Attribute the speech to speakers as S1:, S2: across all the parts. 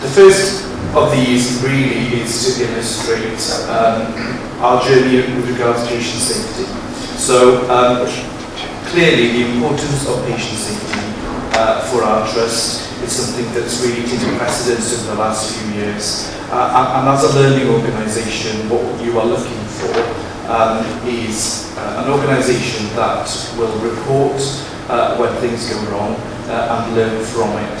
S1: the first of these really is to illustrate um, our journey with regards to patient safety. So, um, clearly the importance of patient safety uh, for our trust is something that's really taken precedence over the last few years. Uh, and as a learning organisation, what you are looking for um, is uh, an organisation that will report uh, when things go wrong uh, and learn from it.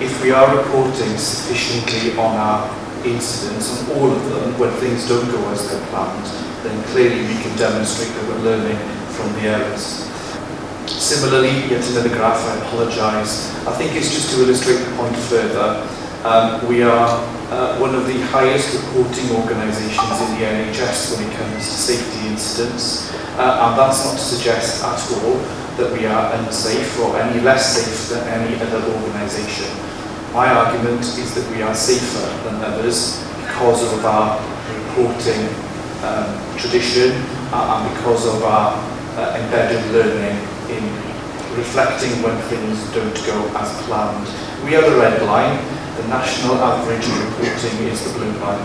S1: if we are reporting sufficiently on our incidents, on all of them, when things don't go as they're planned, then clearly we can demonstrate that we're learning from the Similarly, yet another graph, I apologise. I think it's just to illustrate the point further. Um, we are uh, one of the highest reporting organisations in the NHS when it comes to safety incidents, uh, and that's not to suggest at all that we are unsafe or any less safe than any other organisation. My argument is that we are safer than others because of our reporting um, tradition uh, and because of our uh, embedded learning in reflecting when things don't go as planned. We are the red line, the national average reporting is the blue line.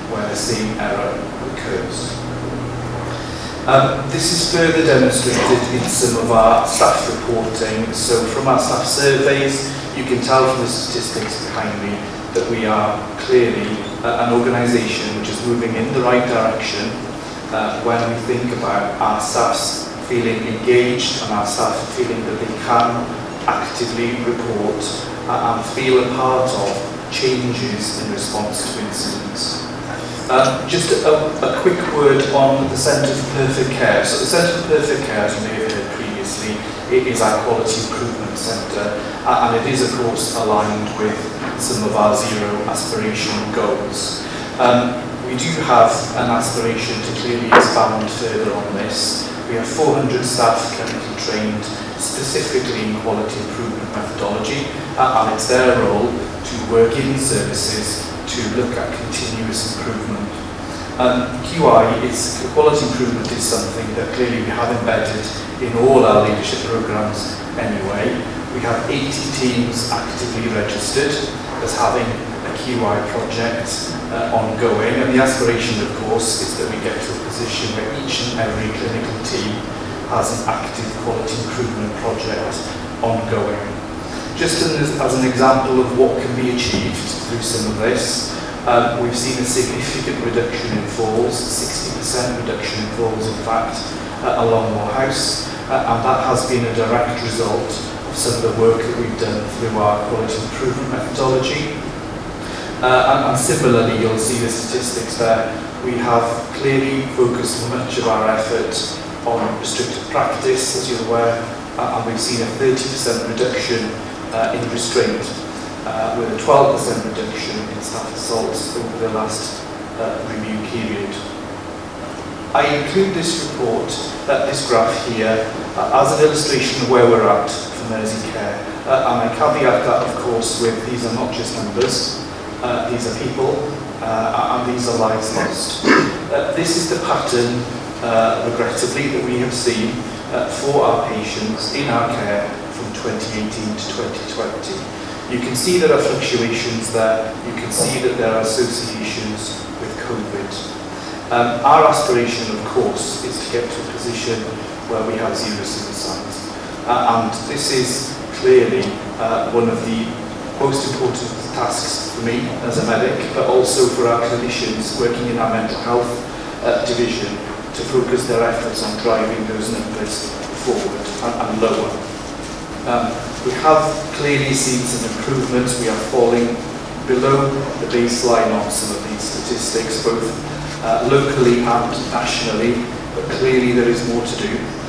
S1: where the same error occurs. Um, this is further demonstrated in some of our staff reporting. So from our staff surveys, you can tell from the statistics behind me that we are clearly uh, an organisation which is moving in the right direction uh, when we think about our staff feeling engaged and our staff feeling that they can actively report uh, and feel a part of changes in response to incidents. Uh, just a, a, quick word on the Centre for Perfect Care. So the Centre for Perfect Care, as you may have heard previously, it is our quality improvement centre and it is of course aligned with some of our zero aspiration goals. Um, we do have an aspiration to clearly expand further on this. We have 400 staff currently trained specifically in quality improvement methodology uh, and it's their role to work in services to look at continuous improvement. Um, QI is quality improvement is something that clearly we have embedded in all our leadership programs anyway. We have 80 teams actively registered as having a QI project uh, ongoing and the aspiration of course is that we get to a position where each and every clinical team has an active quality improvement project ongoing. Just as, as an example of what can be achieved through some of this, um, we've seen a significant reduction in falls, 60% reduction in falls, in fact, along our House, uh, and that has been a direct result of some of the work that we've done through our quality improvement methodology. Uh, and, and similarly, you'll see the statistics there. We have clearly focused much of our effort on restricted practice, as you're aware, uh, and we've seen a 30% reduction Uh, in restraint uh, with a 12% reduction in staff assaults over the last uh, review period. I include this report, uh, this graph here, as an illustration of where we're at for nursing care. and I caveat that, of course, with these are not just numbers, these are people, uh, and these are lives lost. Uh, this is the pattern, uh, regrettably, that we have seen uh, for our patients in our care from 2018 to 2020. You can see there are fluctuations there. You can see that there are associations with COVID. Um, our aspiration, of course, is to get to a position where we have zero suicides. Uh, and this is clearly uh, one of the most important tasks for me as a medic, but also for our clinicians working in our mental health uh, division to focus their efforts on driving those numbers forward and, and lower. Um, we have clearly seen some improvements. We are falling below the baseline on some of these statistics, both uh, locally and nationally, but clearly there is more to do.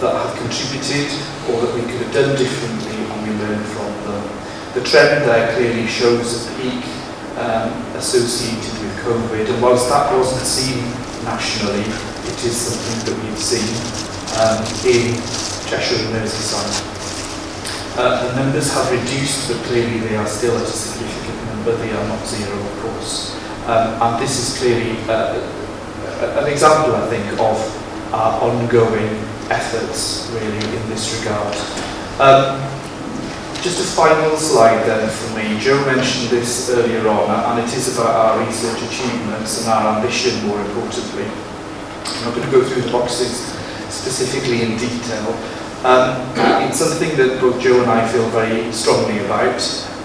S1: that have contributed or that we could have done differently and we learn from them. The trend there clearly shows a peak um, associated with COVID and whilst that wasn't seen nationally, it is something that we've seen um, in Cheshire and Merseyside. Uh, the numbers have reduced, but clearly they are still at a significant number. They are not zero, of course. Um, and this is clearly uh, uh, an example, I think, of our ongoing efforts, really, in this regard. Um, just a final slide then for me. Joe mentioned this earlier on, and it is about our research achievements and our ambition, more importantly. I'm not going to go through the boxes specifically in detail, Um, it's something that both Joe and I feel very strongly about,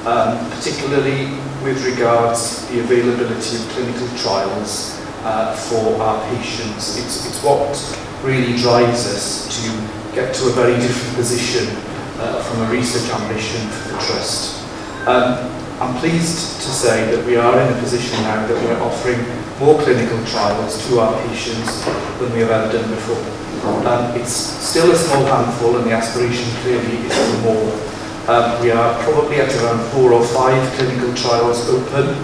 S1: um, particularly with regards the availability of clinical trials uh, for our patients. It's, it's what really drives us to get to a very different position uh, from a research ambition for the Trust. Um, I'm pleased to say that we are in a position now that we're offering more clinical trials to our patients than we have ever done before. Um, it's still a small handful and the aspiration clearly is for more. Um, we are probably at around four or five clinical trials open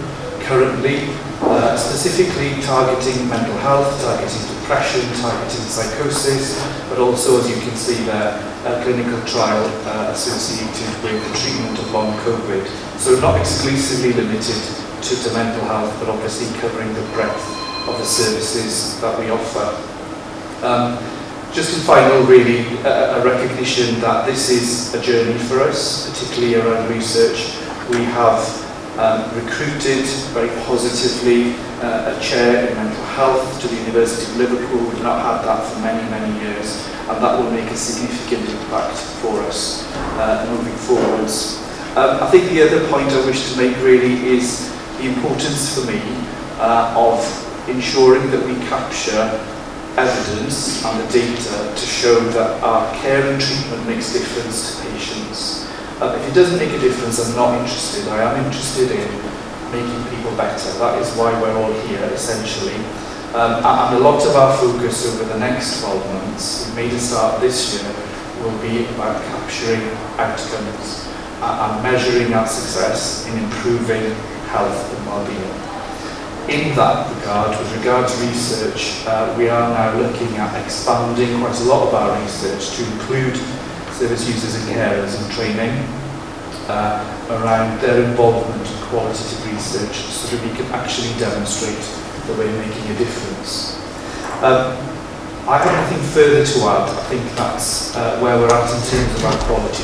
S1: currently Uh, specifically targeting mental health, targeting depression, targeting psychosis, but also, as you can see there, a clinical trial uh, associated with the treatment of long COVID. So not exclusively limited to, to mental health, but obviously covering the breadth of the services that we offer. Um, just in final, really, a, a recognition that this is a journey for us, particularly around research. We have um, recruited very positively uh, a chair in mental health to the University of Liverpool. We've not had that for many, many years, and that will make a significant impact for us uh, moving forwards. Um, I think the other point I wish to make really is the importance for me uh, of ensuring that we capture evidence and the data to show that our care and treatment makes difference to patients. Um, if it doesn't make a difference, I'm not interested. I am interested in making people better. That is why we're all here, essentially. Um, and a lot of our focus over the next 12 months, we made a start this year, will be about capturing outcomes and measuring our success in improving health and well-being. In that regard, with regard to research, uh, we are now looking at expanding quite a lot of our research to include service users and carers and training uh, around their involvement in qualitative research so that we can actually demonstrate that we're making a difference. Um, I have nothing further to add. I think that's uh, where we're at in terms of our quality